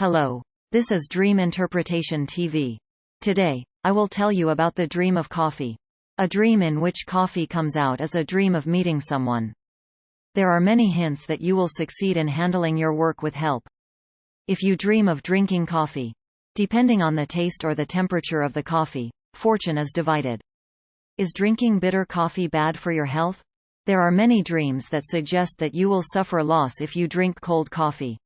Hello. This is Dream Interpretation TV. Today, I will tell you about the dream of coffee. A dream in which coffee comes out is a dream of meeting someone. There are many hints that you will succeed in handling your work with help. If you dream of drinking coffee, depending on the taste or the temperature of the coffee, fortune is divided. Is drinking bitter coffee bad for your health? There are many dreams that suggest that you will suffer loss if you drink cold coffee.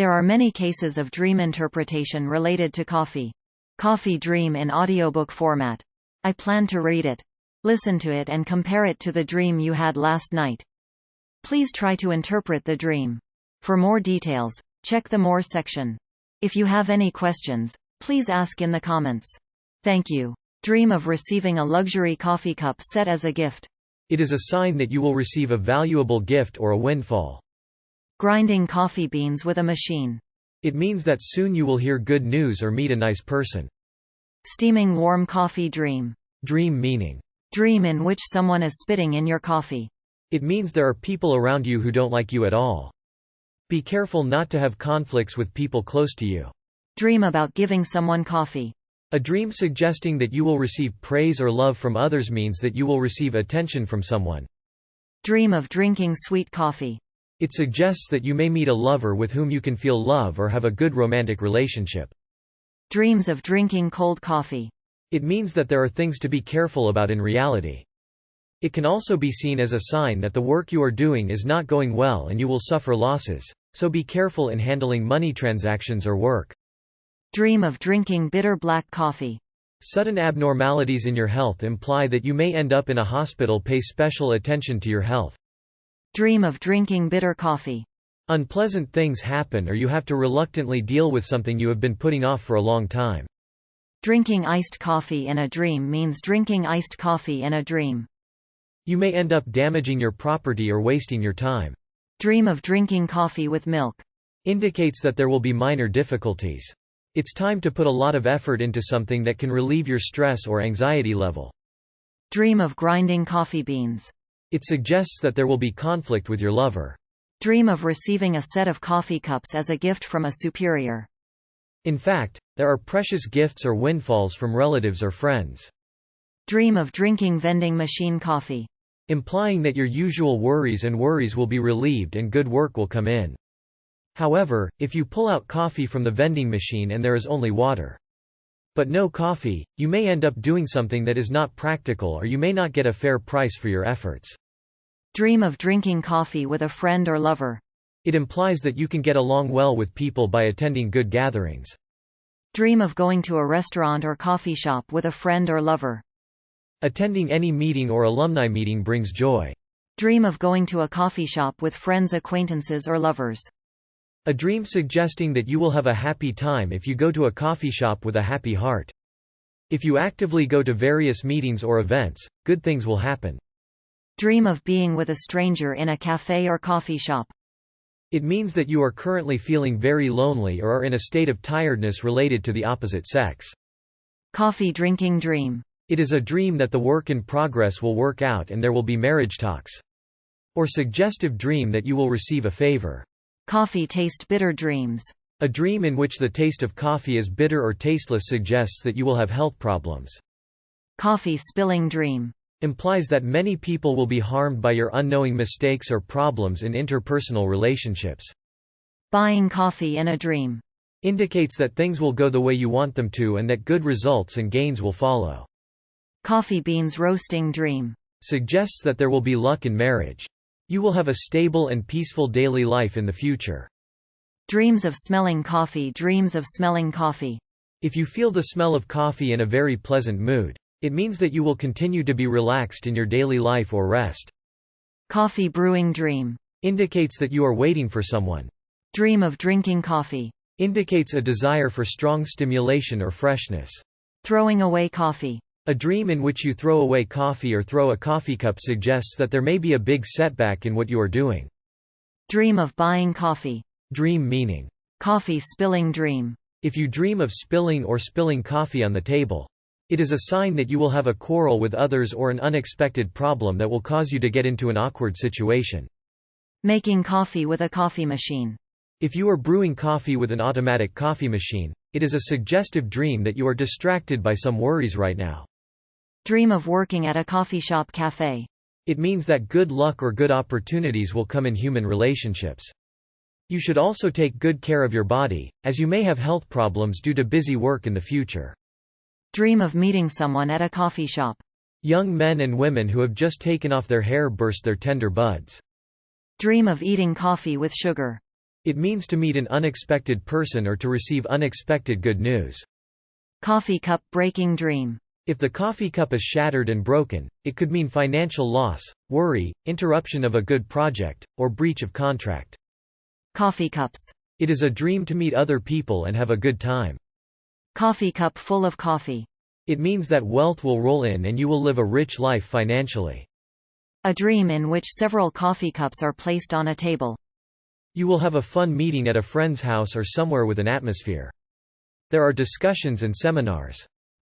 There are many cases of dream interpretation related to coffee. Coffee Dream in audiobook format. I plan to read it. Listen to it and compare it to the dream you had last night. Please try to interpret the dream. For more details, check the More section. If you have any questions, please ask in the comments. Thank you. Dream of receiving a luxury coffee cup set as a gift. It is a sign that you will receive a valuable gift or a windfall. Grinding coffee beans with a machine. It means that soon you will hear good news or meet a nice person. Steaming warm coffee dream. Dream meaning. Dream in which someone is spitting in your coffee. It means there are people around you who don't like you at all. Be careful not to have conflicts with people close to you. Dream about giving someone coffee. A dream suggesting that you will receive praise or love from others means that you will receive attention from someone. Dream of drinking sweet coffee. It suggests that you may meet a lover with whom you can feel love or have a good romantic relationship. Dreams of drinking cold coffee. It means that there are things to be careful about in reality. It can also be seen as a sign that the work you are doing is not going well and you will suffer losses, so be careful in handling money transactions or work. Dream of drinking bitter black coffee. Sudden abnormalities in your health imply that you may end up in a hospital pay special attention to your health. Dream of drinking bitter coffee. Unpleasant things happen or you have to reluctantly deal with something you have been putting off for a long time. Drinking iced coffee in a dream means drinking iced coffee in a dream. You may end up damaging your property or wasting your time. Dream of drinking coffee with milk. Indicates that there will be minor difficulties. It's time to put a lot of effort into something that can relieve your stress or anxiety level. Dream of grinding coffee beans. It suggests that there will be conflict with your lover. Dream of receiving a set of coffee cups as a gift from a superior. In fact, there are precious gifts or windfalls from relatives or friends. Dream of drinking vending machine coffee. Implying that your usual worries and worries will be relieved and good work will come in. However, if you pull out coffee from the vending machine and there is only water, but no coffee, you may end up doing something that is not practical or you may not get a fair price for your efforts. Dream of drinking coffee with a friend or lover. It implies that you can get along well with people by attending good gatherings. Dream of going to a restaurant or coffee shop with a friend or lover. Attending any meeting or alumni meeting brings joy. Dream of going to a coffee shop with friends acquaintances or lovers. A dream suggesting that you will have a happy time if you go to a coffee shop with a happy heart. If you actively go to various meetings or events, good things will happen. Dream of being with a stranger in a cafe or coffee shop. It means that you are currently feeling very lonely or are in a state of tiredness related to the opposite sex. Coffee drinking dream. It is a dream that the work in progress will work out and there will be marriage talks. Or suggestive dream that you will receive a favor. Coffee taste bitter dreams. A dream in which the taste of coffee is bitter or tasteless suggests that you will have health problems. Coffee spilling dream. Implies that many people will be harmed by your unknowing mistakes or problems in interpersonal relationships. Buying coffee in a dream. Indicates that things will go the way you want them to and that good results and gains will follow. Coffee beans roasting dream. Suggests that there will be luck in marriage. You will have a stable and peaceful daily life in the future. Dreams of smelling coffee Dreams of smelling coffee. If you feel the smell of coffee in a very pleasant mood, it means that you will continue to be relaxed in your daily life or rest. Coffee brewing dream. Indicates that you are waiting for someone. Dream of drinking coffee. Indicates a desire for strong stimulation or freshness. Throwing away coffee. A dream in which you throw away coffee or throw a coffee cup suggests that there may be a big setback in what you are doing. Dream of buying coffee. Dream meaning. Coffee spilling dream. If you dream of spilling or spilling coffee on the table, it is a sign that you will have a quarrel with others or an unexpected problem that will cause you to get into an awkward situation. Making coffee with a coffee machine. If you are brewing coffee with an automatic coffee machine, it is a suggestive dream that you are distracted by some worries right now. Dream of working at a coffee shop cafe. It means that good luck or good opportunities will come in human relationships. You should also take good care of your body, as you may have health problems due to busy work in the future. Dream of meeting someone at a coffee shop. Young men and women who have just taken off their hair burst their tender buds. Dream of eating coffee with sugar. It means to meet an unexpected person or to receive unexpected good news. Coffee cup breaking dream. If the coffee cup is shattered and broken, it could mean financial loss, worry, interruption of a good project, or breach of contract. Coffee cups. It is a dream to meet other people and have a good time. Coffee cup full of coffee. It means that wealth will roll in and you will live a rich life financially. A dream in which several coffee cups are placed on a table. You will have a fun meeting at a friend's house or somewhere with an atmosphere. There are discussions and seminars.